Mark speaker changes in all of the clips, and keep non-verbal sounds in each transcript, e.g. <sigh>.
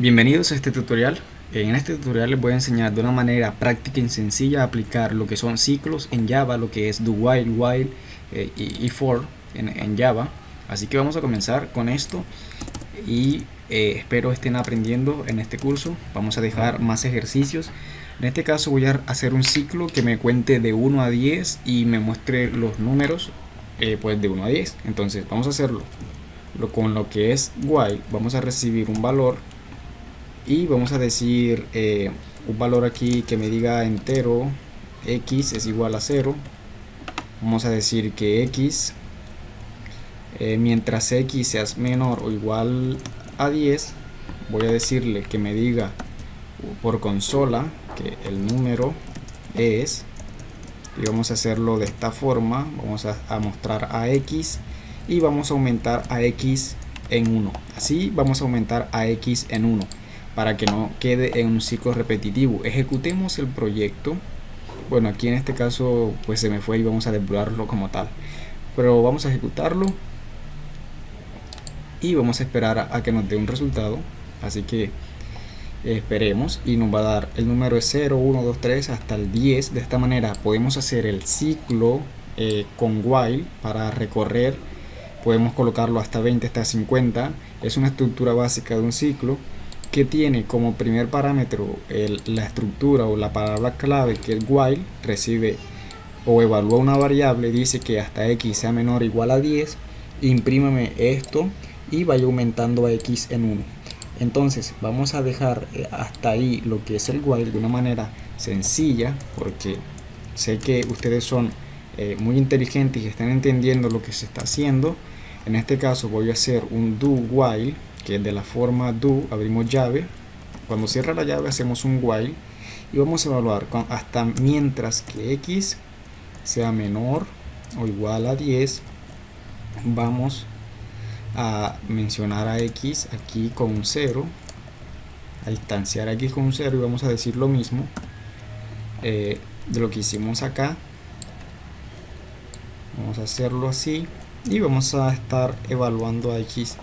Speaker 1: Bienvenidos a este tutorial. En este tutorial les voy a enseñar de una manera práctica y sencilla a aplicar lo que son ciclos en Java, lo que es do while, while eh, y, for en, Java. Así que vamos a comenzar con esto y eh, espero estén aprendiendo en este curso. Vamos a dejar más ejercicios. En este caso voy a hacer un ciclo que me cuente de 1 a 10 y me muestre los números eh, pues de 1 a 10. Entonces vamos a hacerlo con lo que es while. Vamos a recibir un valor y vamos a decir eh, un valor aquí que me diga entero x es igual a 0 vamos a decir que x eh, mientras x sea menor o igual a 10 voy a decirle que me diga por consola que el número es y vamos a hacerlo de esta forma vamos a, a mostrar a x y vamos a aumentar a x en 1 así vamos a aumentar a x en 1 para que no quede en un ciclo repetitivo. Ejecutemos el proyecto. Bueno, aquí en este caso pues se me fue y vamos a depurarlo como tal. Pero vamos a ejecutarlo y vamos a esperar a, que nos dé un resultado. Así que esperemos y nos va a dar el número es 0, 1, 2, 3 hasta el 10. De esta manera podemos hacer el ciclo eh, con while para recorrer. Podemos colocarlo hasta 20, hasta 50. Es una estructura básica de un ciclo que tiene como primer parámetro la estructura o la palabra clave que es while recibe o evalúa una variable dice que hasta x sea menor o igual a 10 imprímame esto y vaya aumentando a x en 1 entonces vamos a dejar eh, hasta ahí lo que es el while de una manera sencilla porque sé que ustedes son eh, muy inteligentes y están entendiendo lo que se está haciendo. En este caso voy a hacer un do while que de la forma do abrimos llave. Cuando cierra la llave hacemos un while y vamos a evaluar hasta mientras que x sea menor o igual a 10 vamos a mencionar a x aquí con un 0 a distanciar a x con un 0 y vamos a decir lo mismo eh, de lo que hicimos acá. Vamos a hacerlo así y vamos a estar evaluando a x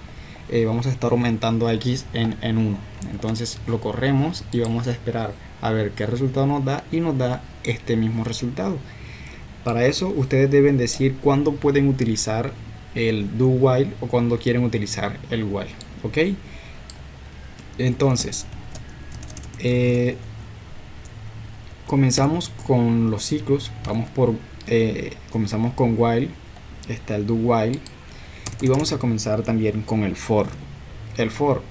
Speaker 1: eh, vamos a estar aumentando a x en, en 1 entonces lo corremos y vamos a esperar a ver qué resultado nos da y nos da este mismo resultado. Para eso ustedes deben decir cuándo pueden utilizar el do while o cuando quieren utilizar el while ok entonces eh, comenzamos con los ciclos. Vamos por eh, comenzamos con while. Está el do while y vamos a comenzar también con el for. El for.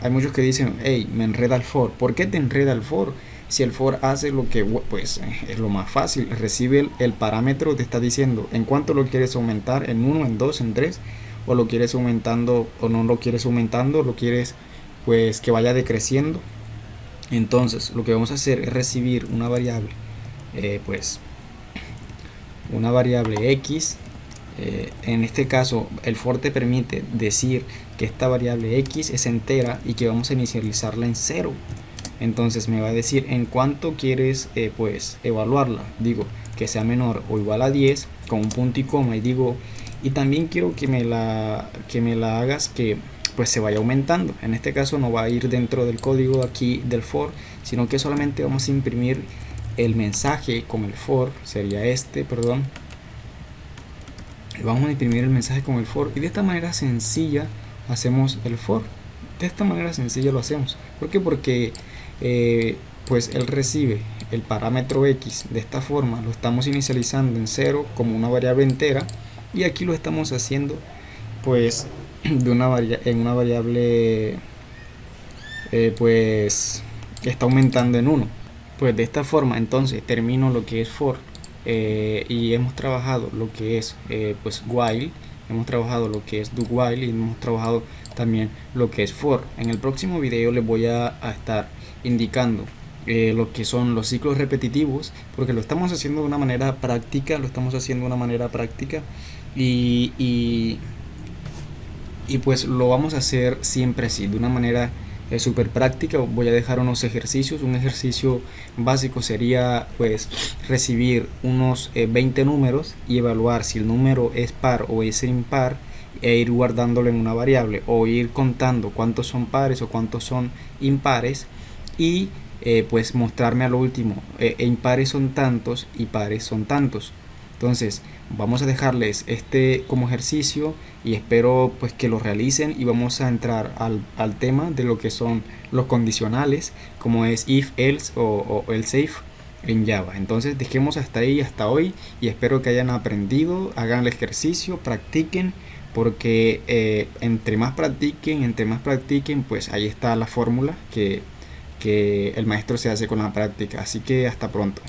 Speaker 1: Hay muchos que dicen hey me enreda el for ¿por qué te enreda el for? si el for hace lo que pues es lo más fácil recibe el, parámetro te está diciendo en cuánto lo quieres aumentar en 1 en 2 en 3 o lo quieres aumentando o no lo quieres aumentando lo quieres pues que vaya decreciendo. Entonces lo que vamos a hacer es recibir una variable eh, pues una variable x eh, en este caso el for te permite decir que esta variable x es entera y que vamos a inicializarla en 0 entonces me va a decir en cuánto quieres eh, pues evaluarla digo que sea menor o igual a 10 con un punto y coma y digo y también quiero que me la que me la hagas que pues se vaya aumentando. En este caso no va a ir dentro del código aquí del for sino que solamente vamos a imprimir el mensaje con el for sería este perdón vamos a imprimir el mensaje con el for. Y de esta manera sencilla hacemos el for. De esta manera sencilla lo hacemos. ¿por qué? porque eh, pues él recibe el parámetro x. De esta forma lo estamos inicializando en 0 como una variable entera. Y aquí lo estamos haciendo pues <clears throat> de una en una variable eh, pues que está aumentando en 1 pues de esta forma entonces termino lo que es for eh, y hemos trabajado lo que es eh, pues while hemos trabajado lo que es do while y hemos trabajado también lo que es for. En el próximo video les voy a, estar indicando eh, lo que son los ciclos repetitivos porque lo estamos haciendo de una manera práctica lo estamos haciendo de una manera práctica y, y, y pues lo vamos a hacer siempre así de una manera es súper práctica. Voy a dejar unos ejercicios. Un ejercicio básico sería pues recibir unos 20 eh, números y evaluar si el número es par o es impar e ir guardándolo en una variable o ir contando cuántos son pares o cuántos son impares y eh, pues mostrarme a lo último eh, e impares son tantos y pares son tantos entonces vamos a dejarles este como ejercicio y espero pues que lo realicen y vamos a entrar al, tema de lo que son los condicionales como es if else o, o else if en Java. Entonces dejemos hasta ahí, hasta hoy y espero que hayan aprendido, hagan el ejercicio, practiquen porque eh, entre más practiquen, entre más practiquen, pues ahí está la fórmula que el maestro se hace con la práctica. Así que hasta pronto.